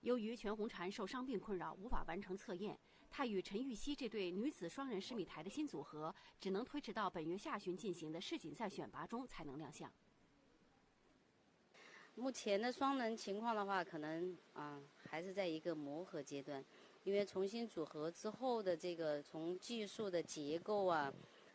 由于全红婵受伤病困扰，无法完成测验，她与陈芋汐这对女子双人十米台的新组合，只能推迟到本月下旬进行的世锦赛选拔中才能亮相。目前的双人情况的话，可能啊还是在一个磨合阶段，因为重新组合之后的这个从技术的结构啊。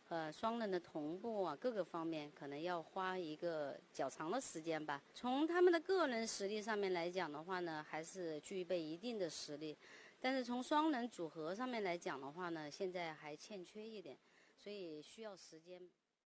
呃，双人的同步啊，各个方面可能要花一个较长的时间吧。从他们的个人实力上面来讲的话呢，还是具备一定的实力，但是从双人组合上面来讲的话呢，现在还欠缺一点，所以需要时间。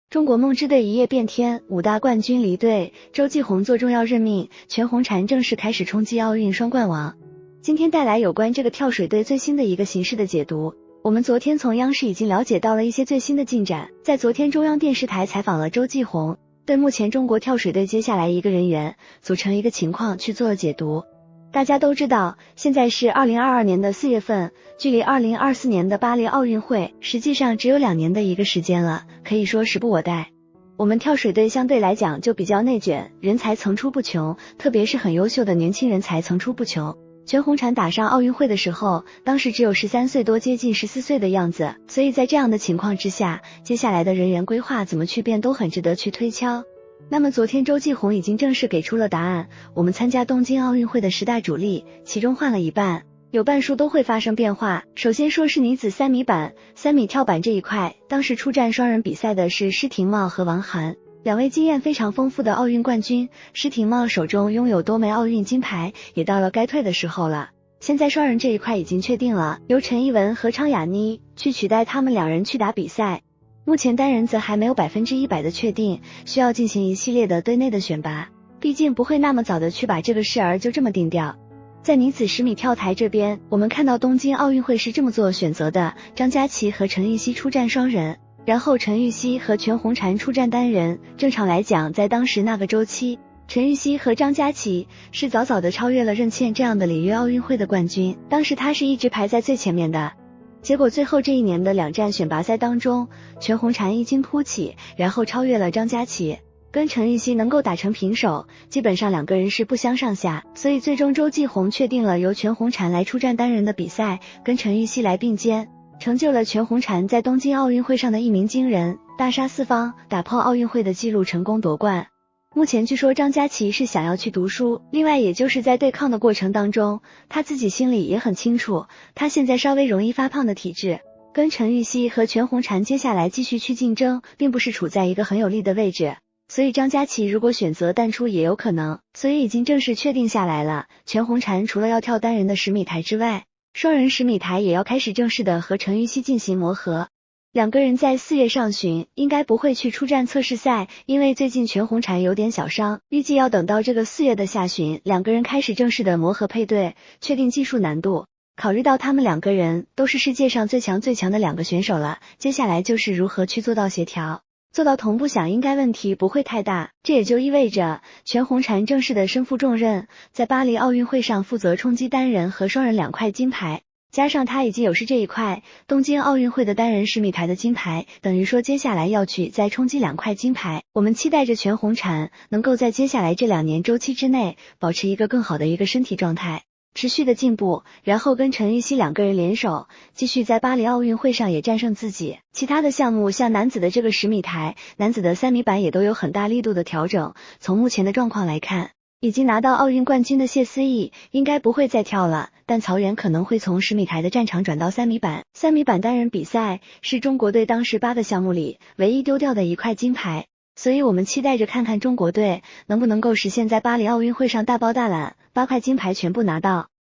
中国梦之队一夜变天，五大冠军离队，周继红做重要任命，全红婵正式开始冲击奥运双冠王。今天带来有关这个跳水队最新的一个形势的解读。我们昨天从央视已经了解到了一些最新的进展，在昨天中央电视台采访了周继红，对目前中国跳水队接下来一个人员组成一个情况去做了解读。大家都知道，现在是二零二二年的四月份，距离二零二四年的巴黎奥运会实际上只有两年的一个时间了，可以说时不我待。我们跳水队相对来讲就比较内卷，人才层出不穷，特别是很优秀的年轻人才层出不穷。全红婵打上奥运会的时候，当时只有十三岁多，接近十四岁的样子。所以在这样的情况之下，接下来的人员规划怎么去变，都很值得去推敲。那么昨天周继红已经正式给出了答案，我们参加东京奥运会的十大主力，其中换了一半，有半数都会发生变化。首先说是女子三米板、三米跳板这一块，当时出战双人比赛的是施廷懋和王涵。两位经验非常丰富的奥运冠军，施廷懋手中拥有多枚奥运金牌，也到了该退的时候了。现在双人这一块已经确定了，由陈艺文和昌雅妮去取代他们两人去打比赛。目前单人则还没有百分之一百的确定，需要进行一系列的队内的选拔，毕竟不会那么早的去把这个事儿就这么定掉。在女子十米跳台这边，我们看到东京奥运会是这么做选择的：张家琪和陈芋汐出战双人。然后陈芋汐和全红婵出战单人。正常来讲，在当时那个周期，陈芋汐和张家齐是早早的超越了任茜这样的里约奥运会的冠军。当时她是一直排在最前面的。结果最后这一年的两站选拔赛当中，全红婵一经突起，然后超越了张家齐，跟陈芋汐能够打成平手，基本上两个人是不相上下。所以最终周继红确定了由全红婵来出战单人的比赛，跟陈芋汐来并肩。成就了全红婵在东京奥运会上的一鸣惊人，大杀四方，打破奥运会的纪录，成功夺冠。目前据说张佳琪是想要去读书，另外也就是在对抗的过程当中，他自己心里也很清楚，他现在稍微容易发胖的体质，跟陈芋汐和全红婵接下来继续去竞争，并不是处在一个很有利的位置，所以张佳琪如果选择淡出也有可能，所以已经正式确定下来了。全红婵除了要跳单人的十米台之外，双人十米台也要开始正式的和陈芋汐进行磨合，两个人在四月上旬应该不会去出战测试赛，因为最近全红婵有点小伤，预计要等到这个四月的下旬，两个人开始正式的磨合配对，确定技术难度。考虑到他们两个人都是世界上最强最强的两个选手了，接下来就是如何去做到协调。做到同步想应该问题不会太大，这也就意味着全红婵正式的身负重任，在巴黎奥运会上负责冲击单人和双人两块金牌，加上他已经有是这一块东京奥运会的单人十米台的金牌，等于说接下来要去再冲击两块金牌。我们期待着全红婵能够在接下来这两年周期之内保持一个更好的一个身体状态。持续的进步，然后跟陈芋汐两个人联手，继续在巴黎奥运会上也战胜自己。其他的项目，像男子的这个十米台、男子的三米板也都有很大力度的调整。从目前的状况来看，已经拿到奥运冠军的谢思义应该不会再跳了，但曹原可能会从十米台的战场转到三米板。三米板单人比赛是中国队当时八个项目里唯一丢掉的一块金牌，所以我们期待着看看中国队能不能够实现在巴黎奥运会上大包大揽。八块金牌全部拿到。